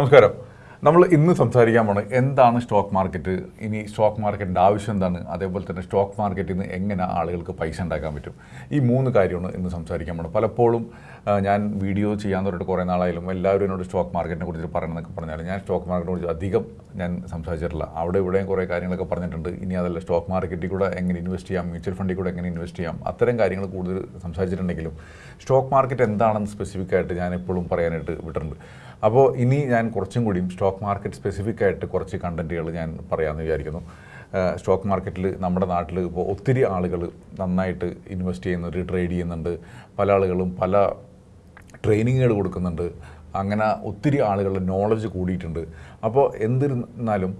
നമസ്കാരം. നമ്മൾ ഇന്ന് സംസാരിക്കാൻ പോണത് എന്താണ് സ്റ്റോക്ക് മാർക്കറ്റ് ഇനി സ്റ്റോക്ക് മാർക്കറ്റിന്റെ ആവശ്യം എന്താണ്? അതേപോലെ തന്നെ സ്റ്റോക്ക് മാർക്കറ്റിൽ നിന്ന് എങ്ങനെ ആളുകൾക്ക് പൈസ ഉണ്ടാക്കാൻ പറ്റും? ഈ മൂന്ന് കാര്യമാണ് ഇന്ന് സംസാരിക്കാൻ പോണത്. പലപ്പോഴും ഞാൻ വീഡിയോ ചെയ്യാൻ തുടങ്ങിയിട്ട് കുറേ നാളായാലും എല്ലാവരും എന്നോട് സ്റ്റോക്ക് മാർക്കറ്റിനെ കുറിച്ച് പറയണമെന്നൊക്കെ പറഞ്ഞാലും ഞാൻ സ്റ്റോക്ക് മാർക്കറ്റിനെ കുറിച്ച് അധികം ഞാൻ സംസാരിച്ചിട്ടില്ല. അവിടെ ഇവിടെയും കുറേ കാര്യങ്ങളൊക്കെ പറഞ്ഞിട്ടുണ്ട്. ഇനി അതല്ല സ്റ്റോക്ക് മാർക്കറ്റിൽ കൂടെ എങ്ങനെ ഇൻവെസ്റ്റ് ചെയ്യാം? മ്യൂച്വൽ ഫണ്ടിൽ കൂടെ എങ്ങനെ ഇൻവെസ്റ്റ് ചെയ്യാം? അത്തരം കാര്യങ്ങൾ കൂടുതൽ സംസാരിച്ചിട്ടുണ്ടെങ്കിലും സ്റ്റോക്ക് മാർക്കറ്റ് എന്താണെന്ന് സ്പെസിഫിക്കായിട്ട് ഞാൻ എപ്പോഴും പറയാനായിട്ട് വിട്ടിട്ടുണ്ട്. അപ്പോൾ ഇനി ഞാൻ കുറച്ചും കൂടിയും സ്റ്റോക്ക് മാർക്കറ്റ് സ്പെസിഫിക് ആയിട്ട് കുറച്ച് കണ്ടന്റുകൾ ഞാൻ പറയാമെന്ന് വിചാരിക്കുന്നു. സ്റ്റോക്ക് മാർക്കറ്റിൽ നമ്മുടെ നാട്ടിൽ ഇപ്പോൾ ഒത്തിരി ആളുകൾ നന്നായിട്ട് ഇൻവെസ്റ്റ് ചെയ്യുന്നുണ്ട് ട്രേഡ് ചെയ്യുന്നുണ്ട്. പല ആളുകളും പല ട്രെയിനിങ്ങുകൾ കൊടുക്കുന്നുണ്ട്. അങ്ങനെ ഒത്തിരി ആളുകളുടെ നോളജ് കൂടിയിട്ടുണ്ട്. അപ്പോൾ എന്തിരുന്നാലും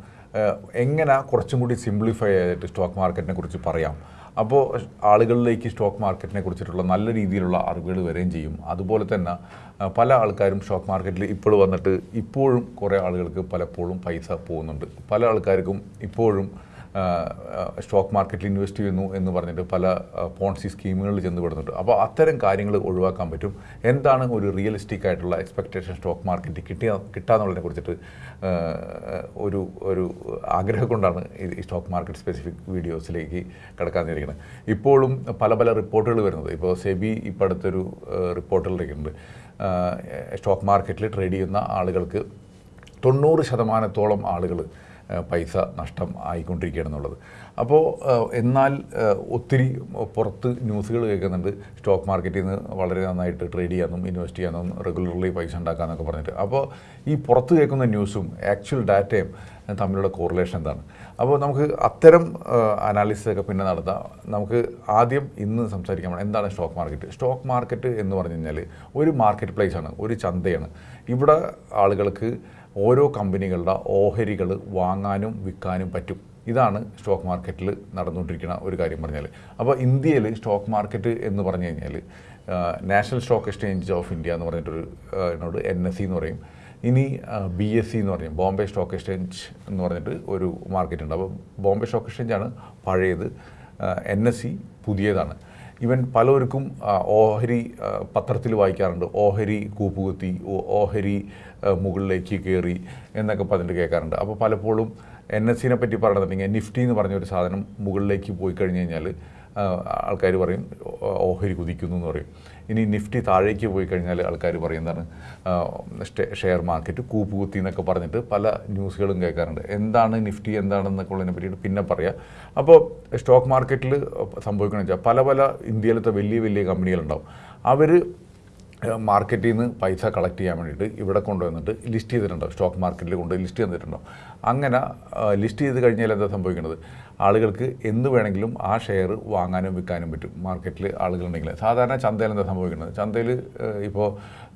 എങ്ങനെ കുറച്ചും കൂടി സിംപ്ലിഫൈ ആയിട്ട് സ്റ്റോക്ക് മാർക്കറ്റിനെ കുറിച്ച് പറയാം? അപ്പോൾ ആളുകളിലേക്ക് സ്റ്റോക്ക് മാർക്കറ്റിനെ കുറിച്ചിട്ടുള്ള നല്ല രീതിയിലുള്ള അറിവുകൾ വരികയും ചെയ്യും. അതുപോലെ തന്നെ പല ആൾക്കാരും സ്റ്റോക്ക് മാർക്കറ്റിൽ ഇപ്പോൾ വന്നിട്ട് ഇപ്പോഴും കുറേ ആളുകൾക്ക് പലപ്പോഴും പൈസ പോകുന്നുണ്ട്. പല ആൾക്കാർക്കും ഇപ്പോഴും സ്റ്റോക്ക് മാർക്കറ്റിൽ ഇൻവെസ്റ്റ് ചെയ്യുന്നു എന്ന് പറഞ്ഞിട്ട് പല പോൺസി സ്കീമുകളിൽ ചെന്ന് പെടുന്നുണ്ട്. അപ്പോൾ അത്തരം കാര്യങ്ങൾ ഒഴിവാക്കാൻ പറ്റും. എന്താണ് ഒരു റിയലിസ്റ്റിക് ആയിട്ടുള്ള എക്സ്പെക്റ്റേഷൻ സ്റ്റോക്ക് മാർക്കറ്റിൽ കിട്ടിയ കിട്ടാന്നുള്ളതിനെ കുറിച്ചിട്ട് ഒരു ഒരു ആഗ്രഹം കൊണ്ടാണ് ഈ- സ്റ്റോക്ക് മാർക്കറ്റ് സ്പെസിഫിക് വീഡിയോസിലേക്ക് കിടക്കാതിരിക്കുന്നത് ഇപ്പോഴും പല പല റിപ്പോർട്ടുകൾ വരുന്നത്. ഇപ്പോൾ സെബി ഇപ്പോൾ അടുത്തൊരു റിപ്പോർട്ടുകളിലേക്കുണ്ട് സ്റ്റോക്ക് മാർക്കറ്റിൽ ട്രേഡ് ചെയ്യുന്ന ആളുകൾക്ക് തൊണ്ണൂറ് ശതമാനത്തോളം ആളുകൾ പൈസ നഷ്ടം ആയിക്കൊണ്ടിരിക്കുകയാണെന്നുള്ളത്. അപ്പോൾ എന്നാൽ ഒത്തിരി പുറത്ത് ന്യൂസുകൾ കേൾക്കുന്നുണ്ട്. സ്റ്റോക്ക് മാർക്കറ്റിൽ നിന്ന് വളരെ നന്നായിട്ട് ട്രേഡ് ചെയ്യാനും ഇൻവെസ്റ്റ് ചെയ്യാനും റെഗുലർലി പൈസ ഉണ്ടാക്കാമെന്നൊക്കെ പറഞ്ഞിട്ട്. അപ്പോൾ ഈ പുറത്ത് കേൾക്കുന്ന ന്യൂസും ആക്ച്വൽ ഡാറ്റയും തമ്മിലുള്ള കോറിലേഷൻ എന്താണ്? അപ്പോൾ നമുക്ക് അത്തരം അനാലിസിസ് ഒക്കെ പിന്നെ നടത്താം. നമുക്ക് ആദ്യം ഇന്ന് സംസാരിക്കാൻ എന്താണ് സ്റ്റോക്ക് മാർക്കറ്റ്? സ്റ്റോക്ക് മാർക്കറ്റ് എന്ന് പറഞ്ഞു കഴിഞ്ഞാൽ ഒരു മാർക്കറ്റ് പ്ലേസ് ആണ് ഒരു ചന്തയാണ്. ഇവിടെ ആളുകൾക്ക് ഓരോ കമ്പനികളുടെ ഓഹരികൾ വാങ്ങാനും വിൽക്കാനും പറ്റും. ഇതാണ് സ്റ്റോക്ക് മാർക്കറ്റിൽ നടന്നുകൊണ്ടിരിക്കുന്ന ഒരു കാര്യം പറഞ്ഞാൽ അപ്പോൾ ഇന്ത്യയിൽ സ്റ്റോക്ക് മാർക്കറ്റ് എന്ന് പറഞ്ഞു കഴിഞ്ഞാൽ national stock exchange of India എന്ന് പറഞ്ഞിട്ടൊരു എന്നോട് എൻ എസ് സി എന്ന് പറയും. ഇനി ബി എസ് സി എന്ന് പറയും. ബോംബെ സ്റ്റോക്ക് എക്സ്ചേഞ്ച് എന്ന് പറഞ്ഞിട്ട് ഒരു മാർക്കറ്റ് ഉണ്ട്. അപ്പോൾ ബോംബെ സ്റ്റോക്ക് എക്സ്ചേഞ്ചാണ് പഴയത്. എൻ എസ് സി പുതിയതാണ്. ഇവൻ പലവർക്കും ഓഹരി പത്രത്തിൽ വായിക്കാറുണ്ട്. ഓഹരി കൂപ്പുകുത്തി ഓഹരി മുകളിലേക്ക് കയറി എന്നൊക്കെ പറഞ്ഞിട്ട് കേൾക്കാറുണ്ട്. അപ്പോൾ പലപ്പോഴും എൻ എസ് സിനെ പറ്റി പറയണമെന്നുണ്ടെങ്കിൽ നിഫ്റ്റി എന്ന് പറഞ്ഞൊരു സാധനം മുകളിലേക്ക് പോയി കഴിഞ്ഞ് കഴിഞ്ഞാൽ ആൾക്കാർ പറയും ഓഹരി കുതിക്കുന്നു എന്ന് പറയും. ഇനി നിഫ്റ്റി താഴേക്ക് പോയി കഴിഞ്ഞാൽ ആൾക്കാർ പറയും എന്താണ് ഷെയർ മാർക്കറ്റ് കൂപ്പുകുത്തി എന്നൊക്കെ പറഞ്ഞിട്ട് പല ന്യൂസുകളും കേൾക്കാറുണ്ട്. എന്താണ് നിഫ്റ്റി എന്താണെന്നൊക്കെ ഉള്ളതിനെ പറ്റിയിട്ട് പിന്നെ പറയാം. അപ്പോൾ സ്റ്റോക്ക് മാർക്കറ്റിൽ സംഭവിക്കണമെന്ന് വെച്ചാൽ പല പല ഇന്ത്യയിലത്തെ വലിയ വലിയ കമ്പനികളുണ്ടാവും. അവർ മാർക്കറ്റിൽ നിന്ന് പൈസ കളക്ട് ചെയ്യാൻ വേണ്ടിയിട്ട് ഇവിടെ കൊണ്ടുവന്നിട്ട് ലിസ്റ്റ് ചെയ്തിട്ടുണ്ടാവും. സ്റ്റോക്ക് മാർക്കറ്റിൽ കൊണ്ട് ലിസ്റ്റ് ചെയ്തിട്ടുണ്ടാവും അങ്ങനെ ലിസ്റ്റ് ചെയ്ത് കഴിഞ്ഞാൽ എന്താ സംഭവിക്കുന്നത് ആളുകൾക്ക് എന്ത് വേണമെങ്കിലും ആ ഷെയർ വാങ്ങാനും വിൽക്കാനും പറ്റും മാർക്കറ്റിൽ ആളുകളുണ്ടെങ്കിൽ സാധാരണ ചന്തയിൽ എന്താ സംഭവിക്കുന്നത്? ചന്തയിൽ ഇപ്പോൾ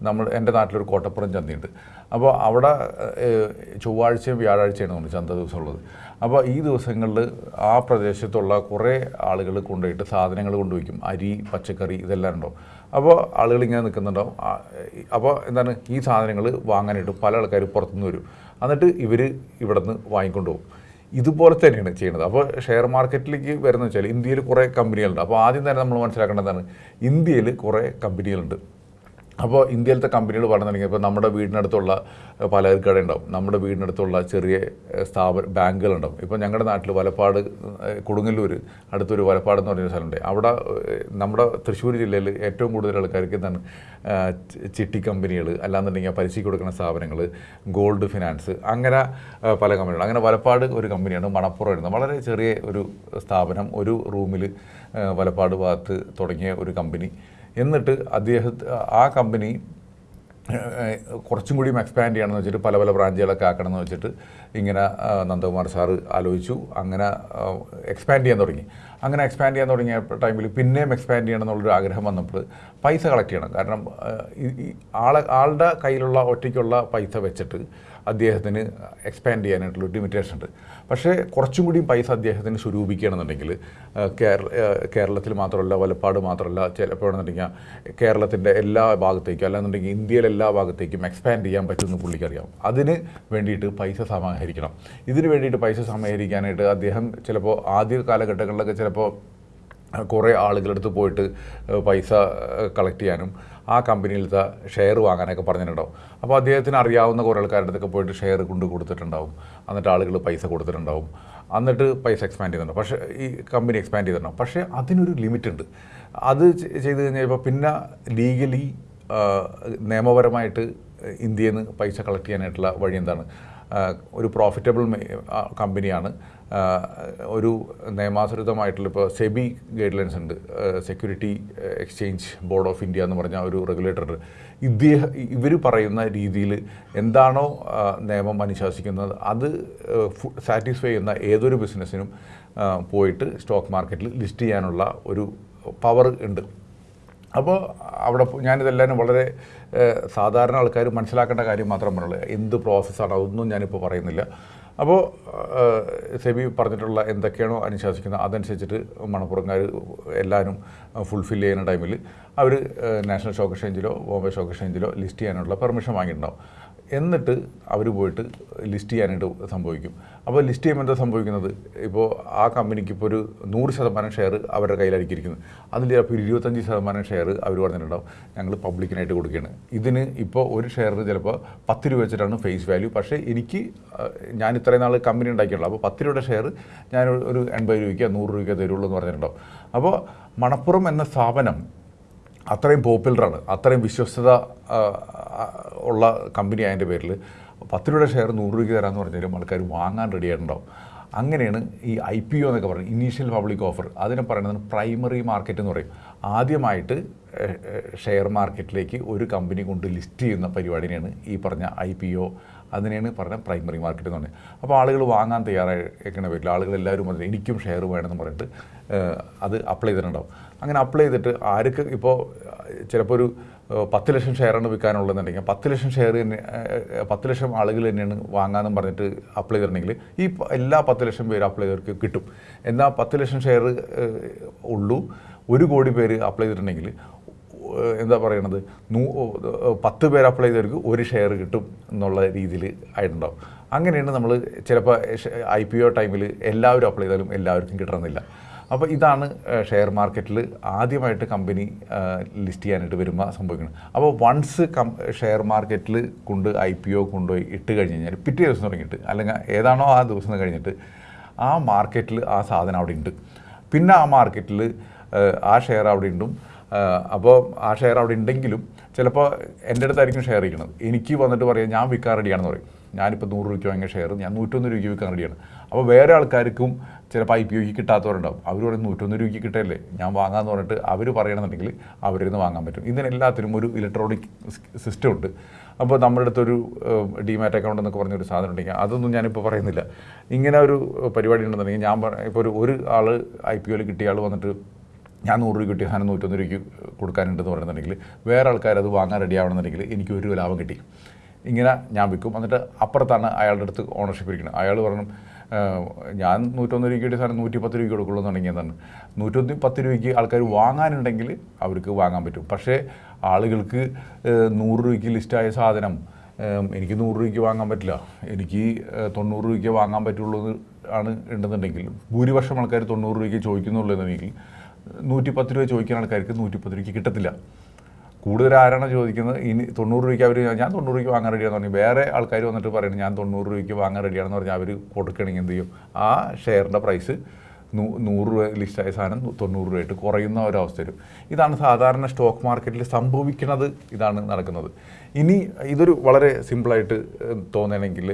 നമ്മൾ എന്റെ നാട്ടിലൊരു കോട്ടപ്പുറം ചന്തയുണ്ട്. അപ്പോൾ അവിടെ ചൊവ്വാഴ്ചയും വ്യാഴാഴ്ചയാണ് നമ്മൾ ചന്ത ദിവസമുള്ളത്. അപ്പോൾ ഈ ദിവസങ്ങളിൽ ആ പ്രദേശത്തുള്ള കുറേ ആളുകൾ കൊണ്ടുപോയിട്ട് സാധനങ്ങൾ കൊണ്ടുവയ്ക്കും അരി പച്ചക്കറി ഇതെല്ലാം ഉണ്ടാവും. അപ്പോൾ ആളുകൾ ഇങ്ങനെ നിൽക്കുന്നുണ്ടാവും അപ്പോൾ എന്താണ്? ഈ സാധനങ്ങൾ വാങ്ങാനായിട്ട് പല ആൾക്കാർ പുറത്തുനിന്ന് വരും. എന്നിട്ട് ഇവർ ഇവിടെ നിന്ന് വാങ്ങിക്കൊണ്ട് പോകും. ഇതുപോലെ തന്നെയാണ് ചെയ്യുന്നത്. അപ്പോൾ ഷെയർ മാർക്കറ്റിലേക്ക് വരുന്നത് വെച്ചാൽ ഇന്ത്യയിൽ കുറേ കമ്പനികളുണ്ട് അപ്പോൾ ആദ്യം തന്നെ നമ്മൾ മനസ്സിലാക്കേണ്ടതാണ് ഇന്ത്യയിൽ കുറേ കമ്പനികളുണ്ട് അപ്പോൾ ഇന്ത്യയിലത്തെ കമ്പനികൾ പറഞ്ഞു തുടങ്ങി. ഇപ്പോൾ നമ്മുടെ വീടിനടുത്തുള്ള കട ഉണ്ടാവും നമ്മുടെ വീടിനടുത്തുള്ള ചെറിയ സ്ഥാപന ബാങ്കുകളുണ്ടാവും. ഇപ്പോൾ ഞങ്ങളുടെ നാട്ടിൽ വലപ്പാട് കൊടുങ്ങല്ലൂർ അടുത്തൊരു വലപ്പാട് എന്ന് പറയുന്ന സ്ഥലമുണ്ട്. അവിടെ നമ്മുടെ തൃശ്ശൂർ ജില്ലയിൽ ഏറ്റവും കൂടുതൽ ആൾക്കാർക്ക് എന്താണ് ചിട്ടി കമ്പനികൾ അല്ലാന്നുണ്ടെങ്കിൽ പലിശയ്ക്ക് കൊടുക്കുന്ന സ്ഥാപനങ്ങൾ ഗോൾഡ് ഫിനാൻസ് അങ്ങനെ പല കമ്പനികൾ അങ്ങനെ വലപ്പാട് ഒരു കമ്പനിയാണ് മണപ്പുറം വരുന്നത് വളരെ ചെറിയ ഒരു സ്ഥാപനം ഒരു റൂമിൽ വലപ്പാട് ഭാഗത്ത് തുടങ്ങിയ ഒരു കമ്പനി. എന്നിട്ട് അദ്ദേഹത്തെ ആ കമ്പനി കുറച്ചും കൂടിയും എക്സ്പാൻഡ് ചെയ്യണമെന്ന് വെച്ചിട്ട് പല പല ബ്രാഞ്ചുകളൊക്കെ ആക്കണമെന്ന് വെച്ചിട്ട് ഇങ്ങനെ നന്ദകുമാർ സാറ് ആലോചിച്ചു. അങ്ങനെ എക്സ്പാൻഡ് ചെയ്യാൻ തുടങ്ങി. അങ്ങനെ എക്സ്പാൻഡ് ചെയ്യാൻ തുടങ്ങിയ ടൈമിൽ പിന്നെയും എക്സ്പാൻഡ് ചെയ്യണം എന്നുള്ളൊരു ആഗ്രഹം വന്നപ്പോൾ പൈസ കളക്ട് ചെയ്യണം. കാരണം ആളെ ആളുടെ കയ്യിലുള്ള ഒറ്റയ്ക്കുള്ള പൈസ വെച്ചിട്ട് അദ്ദേഹത്തിന് എക്സ്പാൻഡ് ചെയ്യാനായിട്ടുള്ള ലിമിറ്റേഷൻ ഉണ്ട്. പക്ഷേ കുറച്ചും കൂടി പൈസ അദ്ദേഹത്തിന് സ്വരൂപിക്കുകയാണെന്നുണ്ടെങ്കിൽ കേരള കേരളത്തിൽ മാത്രമല്ല വലപ്പാട് മാത്രമല്ല ചിലപ്പോൾ എന്നുണ്ടെങ്കിൽ കേരളത്തിന്റെ എല്ലാ ഭാഗത്തേക്കും അല്ലാന്നുണ്ടെങ്കിൽ ഇന്ത്യയിലെ എല്ലാ ഭാഗത്തേക്കും എക്സ്പാൻഡ് ചെയ്യാൻ പറ്റുമെന്ന് പുള്ളിക്കറിയാം അതിന് വേണ്ടിയിട്ട് പൈസ സമാഹരിക്കണം. ഇതിന് വേണ്ടിയിട്ട് പൈസ സമാഹരിക്കാനായിട്ട് അദ്ദേഹം ചിലപ്പോൾ ആദ്യ കാലഘട്ടങ്ങളിലൊക്കെ ചിലപ്പോൾ കുറേ ആളുകളടുത്ത് പോയിട്ട് ഏഹ്, പൈസ കളക്ട് ചെയ്യാനും ആ കമ്പനിയിലത്തെ ഷെയർ വാങ്ങാനൊക്കെ പറഞ്ഞിട്ടുണ്ടാവും. അപ്പോൾ അദ്ദേഹത്തിന് അറിയാവുന്ന കുറേ ആൾക്കാരുടെ അടുത്തൊക്കെ പോയിട്ട് ഷെയർ കൊണ്ട് കൊടുത്തിട്ടുണ്ടാവും. എന്നിട്ട് ആളുകൾ പൈസ കൊടുത്തിട്ടുണ്ടാവും. എന്നിട്ട് പൈസ എക്സ്പാൻഡ് ചെയ്തിട്ടുണ്ടാവും. പക്ഷേ ഈ കമ്പനി എക്സ്പാൻഡ് ചെയ്തിട്ടുണ്ടാവും. പക്ഷേ അതിനൊരു ലിമിറ്റ് ഉണ്ട്. അത് ചെയ്ത് കഴിഞ്ഞപ്പോൾ പിന്നെ ലീഗലി നിയമപരമായിട്ട് ഇന്ത്യയിൽ നിന്ന് പൈസ കളക്ട് ചെയ്യാനായിട്ടുള്ള വഴി എന്താണ്? ഒരു പ്രോഫിറ്റബിൾ കമ്പനിയാണ് ഒരു നിയമാനുസൃതമായിട്ടുള്ള ഇപ്പോൾ സെബി ഗൈഡ് ലൈൻസ് ഉണ്ട് security exchange board of India എന്ന് പറഞ്ഞ ഒരു റെഗുലേറ്റർ ഇദ്ദേഹം ഇവർ പറയുന്ന രീതിയിൽ എന്താണോ നിയമം അനുശാസിക്കുന്നത് അത് സാറ്റിസ്ഫൈ ചെയ്യുന്ന ഏതൊരു ബിസിനസ്സിനും പോയിട്ട് സ്റ്റോക്ക് മാർക്കറ്റിൽ ലിസ്റ്റ് ചെയ്യാനുള്ള ഒരു പവർ ഉണ്ട്. അപ്പോൾ അവിടെ ഞാനിതെല്ലാം വളരെ സാധാരണ ആൾക്കാർ മനസ്സിലാക്കേണ്ട കാര്യം മാത്രം പറഞ്ഞുള്ളൂ. എന്ത് പ്രോസസ്സാണ് അതൊന്നും ഞാനിപ്പോൾ പറയുന്നില്ല. അപ്പോൾ സെബി പറഞ്ഞിട്ടുള്ള എന്തൊക്കെയാണോ അനുശാസിക്കുന്നത് അതനുസരിച്ചിട്ട് മണപ്പുറംകാർ എല്ലാവരും ഫുൾഫിൽ ചെയ്യുന്ന ടൈമിൽ അവർ നാഷണൽ സ്റ്റോക്ക് എക്സ്ചേഞ്ചിലോ ബോംബെ സ്റ്റോക്ക് എക്സ്ചേഞ്ചിലോ ലിസ്റ്റ് ചെയ്യാനുള്ള പെർമിഷൻ വാങ്ങിയിട്ടുണ്ടാവും. എന്നിട്ട് അവർ പോയിട്ട് ലിസ്റ്റ് ചെയ്യാനായിട്ട് സംഭവിക്കും. അപ്പോൾ ലിസ്റ്റ് ചെയ്യുമ്പോൾ എന്താ സംഭവിക്കുന്നത്? ഇപ്പോൾ ആ കമ്പനിക്ക് ഇപ്പോൾ ഒരു നൂറ് ശതമാനം ഷെയർ അവരുടെ കയ്യിലായിരിക്കും. ഇരിക്കുന്നത് അതിൽ ചിലപ്പോൾ ഇരുപത്തഞ്ച് ശതമാനം ഷെയർ അവർ പറഞ്ഞിട്ടുണ്ടാവും. ഞങ്ങൾ പബ്ലിക്കിനായിട്ട് കൊടുക്കുകയാണ് ഇതിന് ഇപ്പോൾ ഒരു ഷെയറിന് ചിലപ്പോൾ പത്ത് രൂപ വെച്ചിട്ടാണ് ഫേസ് വാല്യൂ. പക്ഷേ എനിക്ക് ഞാൻ ഇത്രയും നാൾ കമ്പനി ഉണ്ടാക്കിയുള്ളൂ അപ്പോൾ പത്ത് രൂപയുടെ ഷെയർ ഞാൻ ഒരു എൺപത് രൂപയ്ക്കോ നൂറ് രൂപയ്ക്കോ തരുള്ളൂ എന്ന് പറഞ്ഞിട്ടുണ്ടാവും. അപ്പോൾ മണപ്പുറം എന്ന സ്ഥാപനം അത്രയും പോപ്പുലറാണ് അത്രയും വിശ്വസ്തത ഉള്ള കമ്പനി അതിന്റെ പേരിൽ. പത്ത് രൂപയുടെ ഷെയർ നൂറ് രൂപയ്ക്ക് തരാമെന്ന് പറഞ്ഞാലും ആൾക്കാർ വാങ്ങാൻ റെഡി ആയിട്ടുണ്ടാവും. അങ്ങനെയാണ് ഈ ഐ പി ഒ എന്നൊക്കെ പറയുന്നത് ഇനീഷ്യൽ പബ്ലിക് ഓഫർ അതിനെ പറയുന്നത് പ്രൈമറി മാർക്കറ്റ് എന്ന് പറയും. ആദ്യമായിട്ട് ഷെയർ മാർക്കറ്റിലേക്ക് ഒരു കമ്പനി കൊണ്ട് ലിസ്റ്റ് ചെയ്യുന്ന പരിപാടിനെയാണ് ഈ പറഞ്ഞ ഐ പി ഒ. അതിനെയാണ് പറഞ്ഞ പ്രൈമറി മാർക്കറ്റ് എന്ന് പറഞ്ഞത്. അപ്പോൾ ആളുകൾ വാങ്ങാൻ തയ്യാറായിരിക്കണ പേരിൽ ആളുകൾ എല്ലാവരും പറഞ്ഞു എനിക്കും ഷെയർ വേണമെന്ന് പറഞ്ഞിട്ട് അത് അപ്ലൈ ചെയ്തിട്ടുണ്ടാവും. അങ്ങനെ അപ്ലൈ ചെയ്തിട്ട് ആർക്ക് ഇപ്പോൾ ചിലപ്പോൾ ഒരു പത്ത് ലക്ഷം ഷെയറാണ് വിൽക്കാനുള്ളതെന്നുണ്ടെങ്കിൽ പത്ത് ലക്ഷം ഷെയർ തന്നെ പത്ത് ലക്ഷം ആളുകൾ തന്നെയാണ് വാങ്ങാമെന്ന് പറഞ്ഞിട്ട് അപ്ലൈ ചെയ്തിട്ടുണ്ടെങ്കിൽ ഈ എല്ലാ പത്ത് ലക്ഷം പേര് അപ്ലൈ ചെയ്തവർക്ക് കിട്ടും. എന്നാൽ പത്ത് ലക്ഷം ഷെയർ ഉള്ളൂ ഒരു കോടി പേര് അപ്ലൈ ചെയ്തിട്ടുണ്ടെങ്കിൽ എന്താ പറയണത് നൂ പത്ത് പേര് അപ്ലൈ ചെയ്തവർക്ക് ഒരു ഷെയർ കിട്ടും എന്നുള്ള രീതിയിൽ ആയിട്ടുണ്ടാവും. അങ്ങനെയാണ് നമ്മൾ ചിലപ്പോൾ ഐ പി ഒ ടൈമിൽ എല്ലാവരും അപ്ലൈ ചെയ്താലും എല്ലാവർക്കും കിട്ടണമെന്നില്ല. അപ്പോൾ ഇതാണ് ഷെയർ മാർക്കറ്റിൽ ആദ്യമായിട്ട് കമ്പനി ലിസ്റ്റ് ചെയ്യാനായിട്ട് വരുമ്പോൾ സംഭവിക്കുന്നത് അപ്പോൾ വൺസ് കം ഷെയർ മാർക്കറ്റിൽ കൊണ്ട് ഐ പി ഒ കൊണ്ടുപോയി ഇട്ട് കഴിഞ്ഞ് കഴിഞ്ഞാൽ പിറ്റേ ദിവസം തുടങ്ങിയിട്ട് അല്ലെങ്കിൽ ഏതാണോ ആ ദിവസം കഴിഞ്ഞിട്ട് ആ മാർക്കറ്റിൽ ആ സാധനം അവിടെ ഉണ്ട്. പിന്നെ ആ മാർക്കറ്റിൽ ആ ഷെയർ അവിടെ ഉണ്ടും. അപ്പോൾ ആ ഷെയർ അവിടെ ഉണ്ടെങ്കിലും ചിലപ്പോൾ എന്റെ അടുത്തായിരിക്കും ഷെയർ ഇരിക്കുന്നത്. എനിക്ക് വന്നിട്ട് പറയാം ഞാൻ വിൽക്കാൻ റെഡിയാണെന്ന് പറയും. ഞാനിപ്പോൾ നൂറ് രൂപയ്ക്ക് വാങ്ങിയ ഷെയർ ഞാൻ നൂറ്റൊന്ന് രൂപയ്ക്ക് വിൽക്കാൻ റെഡിയാണ്. അപ്പോൾ വേറെ ആൾക്കാർക്കും ചിലപ്പോൾ ഐ പി ഒക്ക് കിട്ടാത്തവരുണ്ടാവും. അവർ പറയും നൂറ്റൊന്ന് രൂപയ്ക്ക് കിട്ടല്ലേ? ഞാൻ വാങ്ങാമെന്ന് പറഞ്ഞിട്ട് അവർ പറയണമെന്നുണ്ടെങ്കിൽ അവരിൽ നിന്ന് വാങ്ങാൻ പറ്റും. ഇതിനെല്ലാത്തിനും ഒരു ഇലക്ട്രോണിക് സിസ്റ്റം ഉണ്ട്. അപ്പോൾ നമ്മുടെ അടുത്തൊരു ഡിമാറ്റ് അക്കൗണ്ട് എന്നൊക്കെ പറഞ്ഞൊരു സാധനം ഉണ്ടെങ്കിൽ അതൊന്നും ഞാനിപ്പോൾ പറയുന്നില്ല. ഇങ്ങനെ ഒരു പരിപാടി ഉണ്ടെന്നുണ്ടെങ്കിൽ ഞാൻ ഇപ്പോൾ ഒരു ഒരു ആൾ ഐ പി ഒയിൽ കിട്ടിയ ആൾ വന്നിട്ട് ഞാൻ നൂറ് രൂപ കിട്ടിയ സാധനം നൂറ്റൊന്ന് രൂപയ്ക്ക് കൊടുക്കാനുണ്ടെന്ന് പറയുന്നുണ്ടെങ്കിൽ വേറെ ആൾക്കാർ അത് വാങ്ങാൻ റെഡി ആവണമെന്നുണ്ടെങ്കിൽ എനിക്ക് ഒരു ലാഭം കിട്ടി. ഇങ്ങനെ ഞാൻ വിൽക്കും. എന്നിട്ട് അപ്പുറത്താണ് അയാളുടെ അടുത്ത് ഓണർഷിപ്പ് ഇരിക്കുന്നത്. അയാൾ പറഞ്ഞു ഞാൻ നൂറ്റൊന്ന് രൂപയ്ക്ക് കിട്ടിയ സാധനം നൂറ്റി പത്ത് രൂപയ്ക്ക് കൊടുക്കുള്ളൂ തുടങ്ങിയതാണ് നൂറ്റൊന്ന് പത്ത് രൂപയ്ക്ക് ആൾക്കാർ വാങ്ങാനുണ്ടെങ്കിൽ അവർക്ക് വാങ്ങാൻ പറ്റും. പക്ഷേ ആളുകൾക്ക് നൂറ് രൂപയ്ക്ക് ലിസ്റ്റായ സാധനം എനിക്ക് നൂറ് രൂപയ്ക്ക് വാങ്ങാൻ പറ്റില്ല. എനിക്ക് തൊണ്ണൂറ് രൂപയ്ക്ക് വാങ്ങാൻ പറ്റുള്ളൂ ആണ് ഉണ്ടെന്നുണ്ടെങ്കിൽ ഭൂരിപക്ഷം ആൾക്കാർ തൊണ്ണൂറ് രൂപയ്ക്ക് ചോദിക്കുന്നുള്ളൂ എന്നുണ്ടെങ്കിൽ നൂറ്റി പത്ത് രൂപ ചോദിക്കുന്ന ആൾക്കാർക്ക് നൂറ്റി പത്ത് രൂപയ്ക്ക് കിട്ടത്തില്ല. കൂടുതൽ ആരാണ് ചോദിക്കുന്നത് ഇനി തൊണ്ണൂറ് രൂപയ്ക്ക് അവർ ഞാൻ തൊണ്ണൂറ് രൂപയ്ക്ക് വാങ്ങാൻ റെഡിയാണെന്ന് പറഞ്ഞു. വേറെ ആൾക്കാർ വന്നിട്ട് പറയുന്നത് ഞാൻ തൊണ്ണൂറ് രൂപയ്ക്ക് വാങ്ങാൻ റെഡിയാണെന്ന് പറഞ്ഞാൽ അവർ കൊടുക്കണമെങ്കിൽ എന്ത് ചെയ്യും? ആ ഷെയറിന്റെ പ്രൈസ് നൂ നൂറ് രൂപ ലിസ്റ്റായ സാധനം തൊണ്ണൂറ് രൂപയായിട്ട് കുറയുന്ന ഒരവസ്ഥ വരും. ഇതാണ് സാധാരണ സ്റ്റോക്ക് മാർക്കറ്റിൽ സംഭവിക്കുന്നത് ഇതാണ് നടക്കുന്നത്. ഇനി ഇതൊരു വളരെ സിമ്പിളായിട്ട് തോന്നണമെങ്കിൽ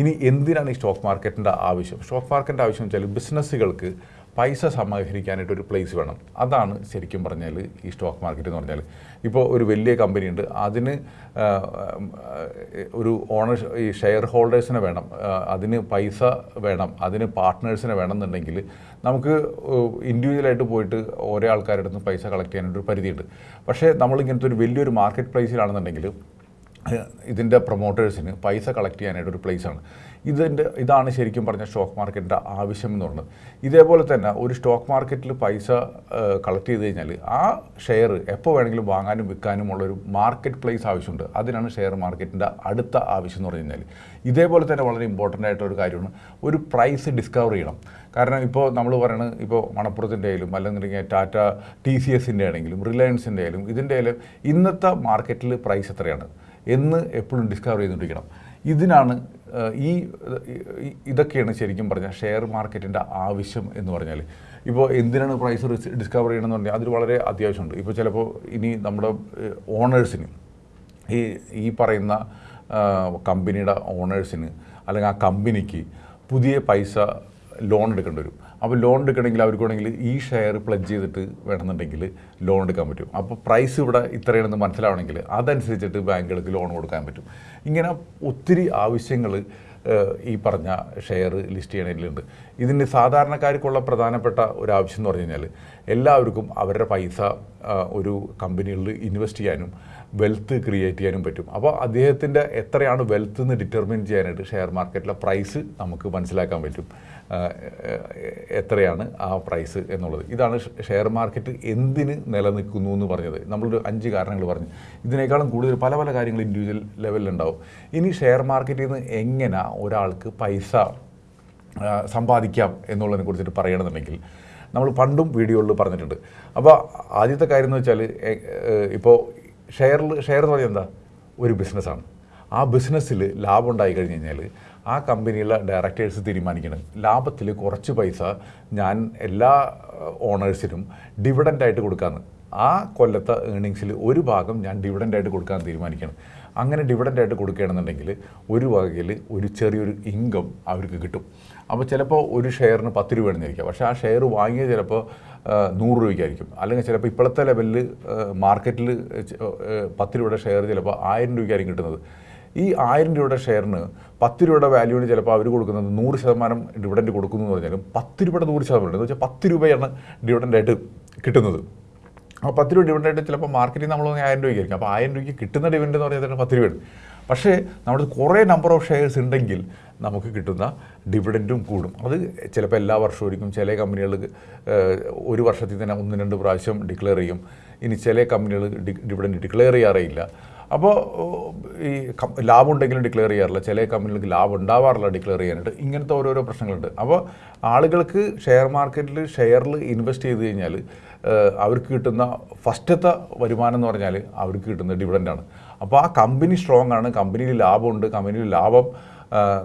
ഇനി എന്തിനാണ് ഈ സ്റ്റോക്ക് മാർക്കറ്റിന്റെ ആവശ്യം? സ്റ്റോക്ക് മാർക്കറ്റിന്റെ ആവശ്യം വെച്ചാൽ ബിസിനസ്സുകൾക്ക് പൈസ സമാഹരിക്കാനായിട്ട് ഒരു പ്ലേസ് വേണം. അതാണ് ശരിക്കും പറഞ്ഞാൽ ഈ സ്റ്റോക്ക് മാർക്കറ്റ് എന്ന് പറഞ്ഞാൽ ഇപ്പോൾ ഒരു വലിയ കമ്പനി ഉണ്ട്. അതിന് ഒരു ഓണർ ഈ ഷെയർ ഹോൾഡേഴ്സിനെ വേണം. അതിന് പൈസ വേണം. അതിന് പാർട്ട്നേഴ്സിനെ വേണം എന്നുണ്ടെങ്കിൽ നമുക്ക് ഇൻഡിവിജ്വലായിട്ട് പോയിട്ട് ഓരോ ആൾക്കാരുടെ അടുത്ത് പൈസ കളക്ട് ചെയ്യാനൊരു ഒരു പരിധിയുണ്ട്. പക്ഷേ നമ്മളിങ്ങനത്തെ ഒരു വലിയൊരു മാർക്കറ്റ് പ്ലേസിലാണെന്നുണ്ടെങ്കിൽ ഇതിന്റെ പ്രൊമോട്ടേഴ്സിന് പൈസ കളക്ട് ചെയ്യാനായിട്ട് ഒരു പ്ലേസാണ് ഇതിന്റെ ഇതാണ് ശരിക്കും പറഞ്ഞ സ്റ്റോക്ക് മാർക്കറ്റിന്റെ ആവശ്യം എന്ന് പറയുന്നത് ഇതേപോലെ തന്നെ ഒരു സ്റ്റോക്ക് മാർക്കറ്റിൽ പൈസ കളക്ട് ചെയ്ത് കഴിഞ്ഞാൽ ആ ഷെയർ എപ്പോൾ വേണമെങ്കിലും വാങ്ങാനും വിൽക്കാനും ഉള്ള ഒരു മാർക്കറ്റ് പ്ലേസ് ആവശ്യമുണ്ട്. അതിനാണ് ഷെയർ മാർക്കറ്റിന്റെ അടുത്ത ആവശ്യം എന്ന് പറഞ്ഞു കഴിഞ്ഞാൽ. ഇതേപോലെ തന്നെ വളരെ ഇമ്പോർട്ടന്റ് ആയിട്ടുള്ള ഒരു കാര്യമാണ് ഒരു പ്രൈസ് ഡിസ്കവർ ചെയ്യണം. കാരണം ഇപ്പോൾ നമ്മൾ പറയുന്നത് ഇപ്പോൾ മണപ്പുറത്തിന്റെ ആയാലും അല്ലെന്നുണ്ടെങ്കിൽ ടാറ്റ ടി സി എസിന്റെ ആണെങ്കിലും റിലയൻസിന്റെ ആയാലും ഇതിന്റെ ആയാലും ഇന്നത്തെ മാർക്കറ്റിൽ പ്രൈസ് എത്രയാണ് എന്ന് എപ്പോഴും ഡിസ്കവർ ചെയ്തുകൊണ്ടിരിക്കണം. ഇതിനാണ് ഈ ഇതൊക്കെയാണ് ശരിക്കും പറഞ്ഞാൽ ഷെയർ മാർക്കറ്റിന്റെ ആവശ്യം എന്ന് പറഞ്ഞാൽ. ഇപ്പോൾ എന്തിനാണ് പ്രൈസ് ഡിസ്കവർ ചെയ്യണമെന്ന് പറഞ്ഞാൽ അതിൽ വളരെ അത്യാവശ്യമുണ്ട്. ഇപ്പോൾ ചിലപ്പോൾ ഇനി നമ്മുടെ ഓണേഴ്സിന് ഈ ഈ പറയുന്ന കമ്പനിയുടെ ഓണേഴ്സിന് അല്ലെങ്കിൽ ആ കമ്പനിക്ക് പുതിയ പൈസ ലോൺ എടുക്കേണ്ടി വരും. അപ്പോൾ ലോൺ എടുക്കണമെങ്കിൽ അവർക്ക് വേണമെങ്കിൽ ഈ ഷെയർ പ്ലജ് ചെയ്തിട്ട് വേണമെന്നുണ്ടെങ്കിൽ ലോൺ എടുക്കാൻ പറ്റും. അപ്പോൾ പ്രൈസ് ഇവിടെ ഇത്രയാണെന്ന് മനസ്സിലാവണമെങ്കിൽ അതനുസരിച്ചിട്ട് ബാങ്കുകൾക്ക് ലോൺ കൊടുക്കാൻ പറ്റും. ഇങ്ങനെ ഒത്തിരി ആവശ്യങ്ങൾ ഈ പറഞ്ഞ ഷെയർ ലിസ്റ്റ് ചെയ്യണതിലുണ്ട് ഇതിന് സാധാരണക്കാർക്കുള്ള പ്രധാനപ്പെട്ട ഒരു ആവശ്യം എന്ന് പറഞ്ഞു കഴിഞ്ഞാൽ എല്ലാവർക്കും അവരുടെ പൈസ ഒരു കമ്പനികളിൽ ഇൻവെസ്റ്റ് ചെയ്യാനും വെൽത്ത് ക്രിയേറ്റ് ചെയ്യാനും പറ്റും. അപ്പോൾ അദ്ദേഹത്തിന്റെ എത്രയാണ് വെൽത്ത് എന്ന് ഡിറ്റർമിൻ ചെയ്യാനായിട്ട് ഷെയർ മാർക്കറ്റിലെ പ്രൈസ് നമുക്ക് മനസ്സിലാക്കാൻ പറ്റും. എത്രയാണ് ആ പ്രൈസ് എന്നുള്ളത്. ഇതാണ് ഷെയർ മാർക്കറ്റ് എന്തിന് നിലനിൽക്കുന്നു എന്ന് പറഞ്ഞത്. നമ്മളൊരു അഞ്ച് കാരണങ്ങൾ പറഞ്ഞു. ഇതിനേക്കാളും കൂടുതൽ പല പല കാര്യങ്ങൾ ഇൻഡിവിജ്വൽ ലെവലിലുണ്ടാവും ഇനി ഷെയർ മാർക്കറ്റിൽ നിന്ന് എങ്ങനെ ഒരാൾക്ക് പൈസ സമ്പാദിക്കാം എന്നുള്ളതിനെ കുറിച്ചിട്ട് പറയണമെന്നുണ്ടെങ്കിൽ നമ്മൾ പണ്ടും വീഡിയോകളിൽ പറഞ്ഞിട്ടുണ്ട്. അപ്പോൾ ആദ്യത്തെ കാര്യം എന്ന് വെച്ചാൽ ഇപ്പോൾ ഷെയറിൽ ഷെയർ എന്ന് പറഞ്ഞാൽ എന്താ? ഒരു ബിസിനസ്സാണ് ആ ബിസിനസ്സിൽ ലാഭം ഉണ്ടായി കഴിഞ്ഞ് കഴിഞ്ഞാൽ ആ കമ്പനിയിലെ ഡയറക്ടേഴ്സ് തീരുമാനിക്കണം. ലാഭത്തിൽ കുറച്ച് പൈസ ഞാൻ എല്ലാ ഓണേഴ്സിനും ഡിവിഡന്റായിട്ട് കൊടുക്കാമെന്ന് ആ കൊല്ലത്തെ ഏണിങ്സിൽ ഒരു ഭാഗം ഞാൻ ഡിവിഡന്റായിട്ട് കൊടുക്കാൻ തീരുമാനിക്കണം. അങ്ങനെ ഡിവിഡന്റായിട്ട് കൊടുക്കുകയാണെന്നുണ്ടെങ്കിൽ ഒരു വകയിൽ ഒരു ചെറിയൊരു ഇൻകം അവർക്ക് കിട്ടും. അപ്പോൾ ചിലപ്പോൾ ഒരു ഷെയറിന് പത്ത് രൂപ ആണെന്നിരിക്കുക പക്ഷേ ആ ഷെയർ വാങ്ങിയത് ചിലപ്പോൾ നൂറ് രൂപയ്ക്കായിരിക്കും. അല്ലെങ്കിൽ ചിലപ്പോൾ ഇപ്പോഴത്തെ ലെവലിൽ മാർക്കറ്റിൽ പത്ത് രൂപയുടെ ഷെയർ ചിലപ്പോൾ ആയിരം രൂപയ്ക്കായിരിക്കും കിട്ടുന്നത്. ഈ ആയിരം രൂപയുടെ ഷെയറിന് പത്ത് രൂപയുടെ വാല്യൂവിന് ചിലപ്പോൾ അവർ കൊടുക്കുന്നത് നൂറ് ശതമാനം ഡിവിഡന്റ് കൊടുക്കുന്നു എന്ന് പറഞ്ഞാലും പത്ത് രൂപയുടെ നൂറ് ശതമാനം എന്ന് വെച്ചാൽ പത്ത് രൂപയാണ് ഡിവിഡന്റായിട്ട് കിട്ടുന്നത്. ആ പത്ത് രൂപ ഡിവിഡന്റായിട്ട് ചിലപ്പോൾ മാർക്കറ്റിൽ നമ്മൾ ആയിരം രൂപയ്ക്കായിരിക്കും അപ്പോൾ ആയിരം രൂപയ്ക്ക് കിട്ടുന്ന ഡിവിഡന്റ് എന്ന് പറഞ്ഞാൽ പത്ത് രൂപയാണ് പക്ഷേ നമ്മുടെ കുറേ നമ്പർ ഓഫ് ഷെയർസ് ഉണ്ടെങ്കിൽ നമുക്ക് കിട്ടുന്ന ഡിവിഡന്റും കൂടും. അത് ചിലപ്പോൾ എല്ലാ വർഷവും ചില കമ്പനികൾ ഒരു വർഷത്തിൽ തന്നെ ഒന്ന് രണ്ട് പ്രാവശ്യം ഡിക്ലെയർ ചെയ്യും. ഇനി ചില കമ്പനികൾ ഡിവിഡന്റ് ഡിക്ലെയർ ചെയ്യാറേയില്ല. അപ്പോൾ ഈ ലാഭം ഉണ്ടെങ്കിലും ഡിക്ലെയർ ചെയ്യാറില്ല. ചില കമ്പനികൾക്ക് ലാഭം ഉണ്ടാവാറില്ല ഡിക്ലെയർ ചെയ്യാനായിട്ട്. ഇങ്ങനത്തെ ഓരോരോ പ്രശ്നങ്ങളുണ്ട്. അപ്പോൾ ആളുകൾക്ക് ഷെയർ മാർക്കറ്റിൽ ഷെയറിൽ ഇൻവെസ്റ്റ് ചെയ്ത് കഴിഞ്ഞാൽ അവർക്ക് കിട്ടുന്ന ഫസ്റ്റത്തെ വരുമാനം എന്ന് പറഞ്ഞാൽ അവർക്ക് കിട്ടുന്ന ഡിവിഡന്റാണ് അപ്പോൾ ആ കമ്പനി സ്ട്രോങ് ആണ് കമ്പനിയിൽ ലാഭമുണ്ട് കമ്പനിയിൽ ലാഭം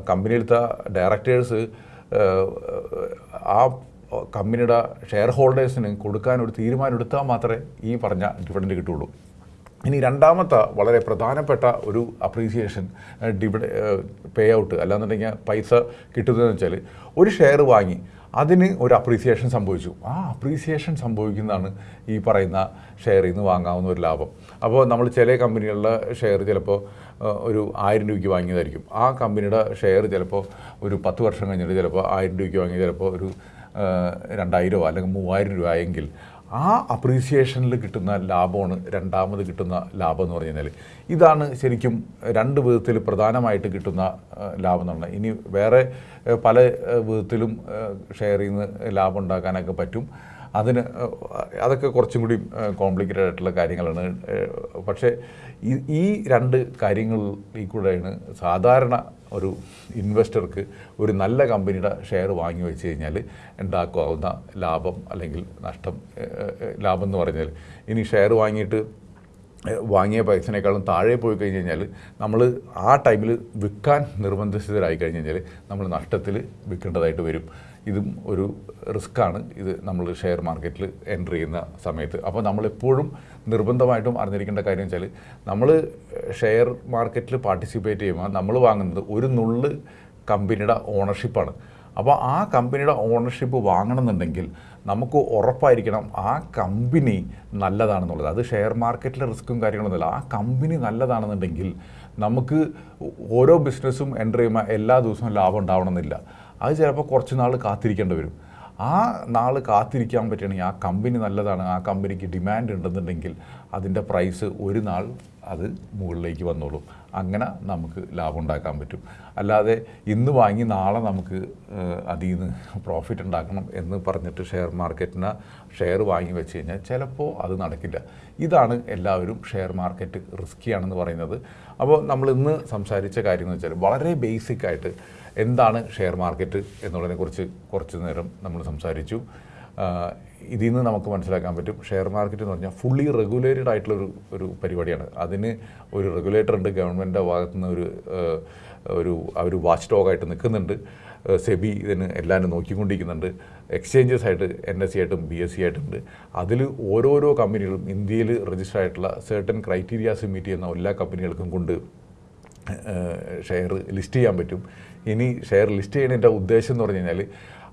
കമ്പനിയിലത്തെ ഡയറക്ടേഴ്സ് ആ കമ്പനിയുടെ ഷെയർ ഹോൾഡേഴ്സിന് കൊടുക്കാൻ ഒരു തീരുമാനം എടുത്താൽ മാത്രമേ ഈ പറഞ്ഞ ഡിവിഡന്റ് കിട്ടുള്ളൂ ഇനി രണ്ടാമത്തെ വളരെ പ്രധാനപ്പെട്ട ഒരു അപ്രീസിയേഷൻ ഡിവിഡ് പേ ഔട്ട് അല്ലാന്നുണ്ടെങ്കിൽ പൈസ കിട്ടുന്നതെന്ന് വെച്ചാൽ ഒരു ഷെയർ വാങ്ങി അതിന് ഒരു അപ്രീസിയേഷൻ സംഭവിച്ചു. ആ അപ്രീസിയേഷൻ സംഭവിക്കുന്നതാണ് ഈ പറയുന്ന ഷെയറിൽ നിന്ന് വാങ്ങാവുന്ന ഒരു ലാഭം. അപ്പോൾ നമ്മൾ ചില കമ്പനികളുടെ ഷെയർ ചിലപ്പോൾ ഒരു ആയിരം രൂപയ്ക്ക് വാങ്ങിയതായിരിക്കും. ആ കമ്പനിയുടെ ഷെയർ ചിലപ്പോൾ ഒരു പത്ത് വർഷം കഴിഞ്ഞിട്ട് ചിലപ്പോൾ ആയിരം രൂപയ്ക്ക് വാങ്ങി ചിലപ്പോൾ ഒരു രണ്ടായിരമോ അല്ലെങ്കിൽ മൂവായിരം രൂപ ആയെങ്കിൽ ആ അപ്രീസിയേഷനിൽ കിട്ടുന്ന ലാഭമാണ് രണ്ടാമത് കിട്ടുന്ന ലാഭം എന്ന് പറഞ്ഞു കഴിഞ്ഞാൽ ഇതാണ് ശരിക്കും രണ്ട് വിധത്തിൽ പ്രധാനമായിട്ട് കിട്ടുന്ന ലാഭം എന്ന് പറഞ്ഞാൽ. ഇനി വേറെ പല വിധത്തിലും ഷെയറിൽ നിന്ന് ലാഭം ഉണ്ടാക്കാനൊക്കെ പറ്റും. അതിന് അതൊക്കെ കുറച്ചും കൂടി കോംപ്ലിക്കേറ്റഡ് ആയിട്ടുള്ള കാര്യങ്ങളാണ്. പക്ഷേ ഈ രണ്ട് കാര്യങ്ങളിൽ കൂടെയാണ് സാധാരണ ഒരു ഇൻവെസ്റ്റർക്ക് ഒരു നല്ല കമ്പനിയുടെ ഷെയർ വാങ്ങി വെച്ച് കഴിഞ്ഞാൽ ഉണ്ടാക്കാവുന്ന ലാഭം അല്ലെങ്കിൽ നഷ്ടം ലാഭം എന്ന് പറഞ്ഞാൽ ഇനി ഷെയർ വാങ്ങിയിട്ട് വാങ്ങിയ പൈസനേക്കാളും താഴെ പോയി കഴിഞ്ഞ് കഴിഞ്ഞാൽ നമ്മൾ ആ ടൈമിൽ വിൽക്കാൻ നിർബന്ധിതരായി കഴിഞ്ഞ് കഴിഞ്ഞാൽ നമ്മൾ നഷ്ടത്തിൽ വിൽക്കേണ്ടതായിട്ട് വരും. ഇതും ഒരു റിസ്ക്കാണ്. ഇത് നമ്മൾ ഷെയർ മാർക്കറ്റിൽ എന്റർ ചെയ്യുന്ന സമയത്ത്. അപ്പോൾ നമ്മളെപ്പോഴും നിർബന്ധമായിട്ടും അറിഞ്ഞിരിക്കേണ്ട കാര്യം വെച്ചാൽ നമ്മൾ ഷെയർ മാർക്കറ്റിൽ പാർട്ടിസിപ്പേറ്റ് ചെയ്യുമ്പോൾ നമ്മൾ വാങ്ങുന്നത് ഒരു നുള്ള് കമ്പനിയുടെ ഓണർഷിപ്പാണ്. അപ്പോൾ ആ കമ്പനിയുടെ ഓണർഷിപ്പ് വാങ്ങണമെന്നുണ്ടെങ്കിൽ നമുക്ക് ഉറപ്പായിരിക്കണം ആ കമ്പനി നല്ലതാണെന്നുള്ളത്. അത് ഷെയർ മാർക്കറ്റിലെ റിസ്ക്കും കാര്യങ്ങളൊന്നുമില്ല. ആ കമ്പനി നല്ലതാണെന്നുണ്ടെങ്കിൽ നമുക്ക് ഓരോ ബിസിനസ്സും എന്റർ ചെയ്യുമ്പോൾ എല്ലാ ദിവസവും ലാഭം ഉണ്ടാവണമെന്നില്ല. അത് ചിലപ്പോൾ കുറച്ച് നാൾ കാത്തിരിക്കേണ്ടി വരും. ആ നാൾ കാത്തിരിക്കാൻ പറ്റുകയാണെങ്കിൽ ആ കമ്പനി നല്ലതാണ്. ആ കമ്പനിക്ക് ഡിമാൻഡ് ഉണ്ടെന്നുണ്ടെങ്കിൽ അതിന്റെ പ്രൈസ് ഒരു നാൾ അത് മുകളിലേക്ക് വന്നോളും. അങ്ങനെ നമുക്ക് ലാഭം ഉണ്ടാക്കാൻ പറ്റും. അല്ലാതെ ഇന്ന് വാങ്ങി നാളെ നമുക്ക് അതിൽ നിന്ന് പ്രോഫിറ്റ് ഉണ്ടാക്കണം എന്ന് പറഞ്ഞിട്ട് ഷെയർ മാർക്കറ്റിന് ഷെയർ വാങ്ങി വെച്ച് കഴിഞ്ഞാൽ ചിലപ്പോൾ അത് നടക്കില്ല. ഇതാണ് എല്ലാവരും ഷെയർ മാർക്കറ്റ് റിസ്ക്കിയാണെന്ന് പറയുന്നത്. അപ്പോൾ നമ്മൾ ഇന്ന് സംസാരിച്ച കാര്യം എന്ന് വെച്ചാൽ വളരെ ബേസിക് ആയിട്ട് എന്താണ് ഷെയർ മാർക്കറ്റ് എന്നുള്ളതിനെക്കുറിച്ച് കുറച്ച് നേരം നമ്മൾ സംസാരിച്ചു. ഇതിൽ നിന്ന് നമുക്ക് മനസ്സിലാക്കാൻ പറ്റും. ഷെയർ മാർക്കറ്റ് എന്ന് പറഞ്ഞാൽ ഫുള്ളി റെഗുലേറ്റഡ് ആയിട്ടുള്ള ഒരു ഒരു പരിപാടിയാണ്. അതിന് ഒരു റെഗുലേറ്റർ ഉണ്ട് ഗവൺമെന്റിന്റെ ഭാഗത്തു നിന്ന് ഒരു ഒരു അവർ വാച്ച് ഡോഗായിട്ട് നിൽക്കുന്നുണ്ട്. സെബി ഇതിന് എല്ലാവരും നോക്കിക്കൊണ്ടിരിക്കുന്നുണ്ട്. എക്സ്ചേഞ്ചസ് ആയിട്ട് എൻ എസ് സി ആയിട്ടും ബി എസ് സി ആയിട്ടുണ്ട് അതിൽ ഓരോരോ കമ്പനികളും ഇന്ത്യയിൽ രജിസ്റ്റർ ആയിട്ടുള്ള certain ക്രൈറ്റീരിയാസ് മീറ്റ് ചെയ്യുന്ന എല്ലാ കമ്പനികൾക്കും കൊണ്ട് ഷെയർ ലിസ്റ്റ് ചെയ്യാൻ പറ്റും. ഇനി ഷെയർ ലിസ്റ്റ് ചെയ്യുന്നതിന്റെ ഉദ്ദേശം എന്ന് പറഞ്ഞു കഴിഞ്ഞാൽ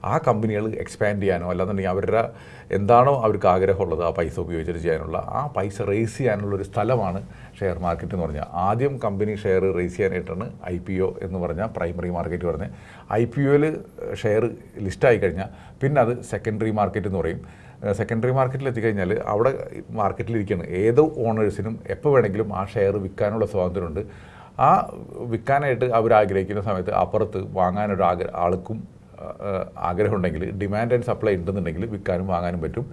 ആ കമ്പനികൾ എക്സ്പാൻഡ് ചെയ്യാനോ അല്ലാന്നുണ്ടെങ്കിൽ അവരുടെ എന്താണോ അവർക്ക് ആഗ്രഹമുള്ളത് ആ പൈസ ഉപയോഗിച്ചിട്ട് ചെയ്യാനുള്ള ആ പൈസ റേസ് ചെയ്യാനുള്ള ഒരു സ്ഥലമാണ് ഷെയർ മാർക്കറ്റ് എന്ന് പറഞ്ഞാൽ ആദ്യം കമ്പനി ഷെയർ റേസ് ചെയ്യാനായിട്ടാണ് ഐ പി ഒ എന്ന് പറഞ്ഞാൽ പ്രൈമറി മാർക്കറ്റ് പറഞ്ഞത്. ഐ പി ഒയിൽ ഷെയർ ലിസ്റ്റായി കഴിഞ്ഞാൽ പിന്നെ അത് സെക്കൻഡറി മാർക്കറ്റ് എന്ന് പറയും. സെക്കൻഡറി മാർക്കറ്റിൽ എത്തിക്കഴിഞ്ഞാൽ അവിടെ മാർക്കറ്റിലിരിക്കുകയാണ് ഏത് ഓണേഴ്സിനും എപ്പോൾ വേണമെങ്കിലും ആ ഷെയർ വിൽക്കാനുള്ള സ്വാതന്ത്ര്യമുണ്ട് ആ വിൽക്കാനായിട്ട് അവർ ആഗ്രഹിക്കുന്ന സമയത്ത് അപ്പുറത്ത് വാങ്ങാനൊരു ആഗ്ര ആൾക്കും ആഗ്രഹമുണ്ടെങ്കിൽ ഡിമാൻഡ് ആൻഡ് സപ്ലൈ ഉണ്ടെന്നുണ്ടെങ്കിൽ വിൽക്കാനും വാങ്ങാനും പറ്റും.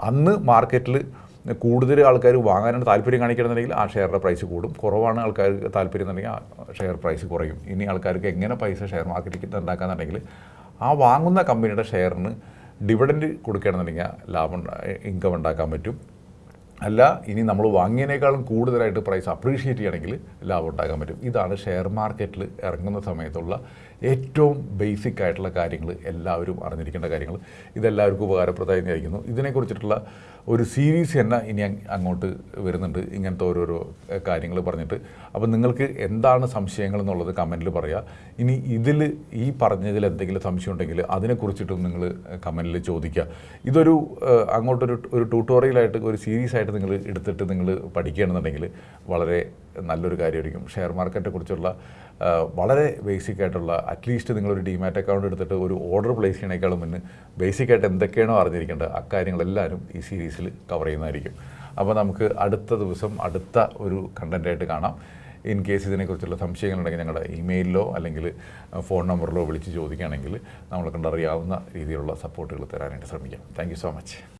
അന്ന് മാർക്കറ്റിൽ കൂടുതൽ ആൾക്കാർ വാങ്ങാനാണ് താല്പര്യം കാണിക്കണമെന്നുണ്ടെങ്കിൽ ആ ഷെയറിന്റെ പ്രൈസ് കൂടും. കുറവാണ് ആൾക്കാർ താല്പര്യം എന്നുണ്ടെങ്കിൽ ആ ഷെയർ പ്രൈസ് കുറയും. ഇനി ആൾക്കാർക്ക് എങ്ങനെ പൈസ ഷെയർ മാർക്കറ്റിൽ ഉണ്ടാക്കാന്നുണ്ടെങ്കിൽ ആ വാങ്ങുന്ന കമ്പനിയുടെ ഷെയറിന് ഡിവിഡൻഡ് കൊടുക്കുകയാണെന്നുണ്ടെങ്കിൽ ലാഭം ഇൻകം ഉണ്ടാക്കാൻ പറ്റും. അല്ല ഇനി നമ്മൾ വാങ്ങിയതിനേക്കാളും കൂടുതലായിട്ട് പ്രൈസ് അപ്രീഷിയേറ്റ് ചെയ്യണമെങ്കിൽ ലാഭം ഉണ്ടാക്കാൻ പറ്റും. ഇതാണ് ഷെയർ മാർക്കറ്റിൽ ഇറങ്ങുന്ന സമയത്തുള്ള ഏറ്റവും ബേസിക് ആയിട്ടുള്ള കാര്യങ്ങൾ എല്ലാവരും അറിഞ്ഞിരിക്കേണ്ട കാര്യങ്ങൾ. ഇതെല്ലാവർക്കും ഉപകാരപ്രദമായി വിചാരിക്കുന്നു. ഇതിനെക്കുറിച്ചിട്ടുള്ള ഒരു സീരീസ് തന്നെ ഇനി അങ്ങോട്ട് വരുന്നുണ്ട് ഇങ്ങനത്തെ ഓരോരോ കാര്യങ്ങൾ പറഞ്ഞിട്ട്. അപ്പോൾ നിങ്ങൾക്ക് എന്താണ് സംശയങ്ങൾ എന്നുള്ളത് കമന്റിൽ പറയുക ഇനി ഇതിൽ ഈ പറഞ്ഞതിൽ എന്തെങ്കിലും സംശയം ഉണ്ടെങ്കിൽ അതിനെക്കുറിച്ചിട്ടും നിങ്ങൾ കമന്റിൽ ചോദിക്കുക ഇതൊരു അങ്ങോട്ടൊരു ഒരു ട്യൂട്ടോറിയലായിട്ട് ഒരു സീരീസ് ആയിട്ട് നിങ്ങൾ എടുത്തിട്ട് നിങ്ങൾ പഠിക്കുകയാണെന്നുണ്ടെങ്കിൽ വളരെ നല്ലൊരു കാര്യമായിരിക്കും. ഷെയർ മാർക്കറ്റിനെ കുറിച്ചുള്ള ഏഹ്, വളരെ ബേസിക് ആയിട്ടുള്ള അറ്റ്ലീസ്റ്റ് നിങ്ങളൊരു ഡിമാറ്റ് അക്കൗണ്ട് എടുത്തിട്ട് ഒരു ഓർഡർ പ്ലേസ് ചെയ്യണേക്കാളും മുന്നേ ബേസിക് ആയിട്ട് എന്തൊക്കെയാണോ അറിഞ്ഞിരിക്കേണ്ടത് അക്കാര്യങ്ങളെല്ലാവരും ഈ സീരീസിൽ കവർ ചെയ്യുന്നതായിരിക്കും. അപ്പോൾ നമുക്ക് അടുത്ത ദിവസം അടുത്ത ഒരു കണ്ടന്റായിട്ട് കാണാം. ഇൻ കേസ് ഇതിനെക്കുറിച്ചുള്ള സംശയങ്ങളുണ്ടെങ്കിൽ ഞങ്ങളുടെ ഇമെയിലിലോ അല്ലെങ്കിൽ ഫോൺ നമ്പറിലോ വിളിച്ച് ചോദിക്കുകയാണെങ്കിൽ നമ്മളെ കണ്ടറിയാവുന്ന രീതിയിലുള്ള സപ്പോർട്ടുകൾ തരാനായിട്ട് ശ്രമിക്കാം. Thank so much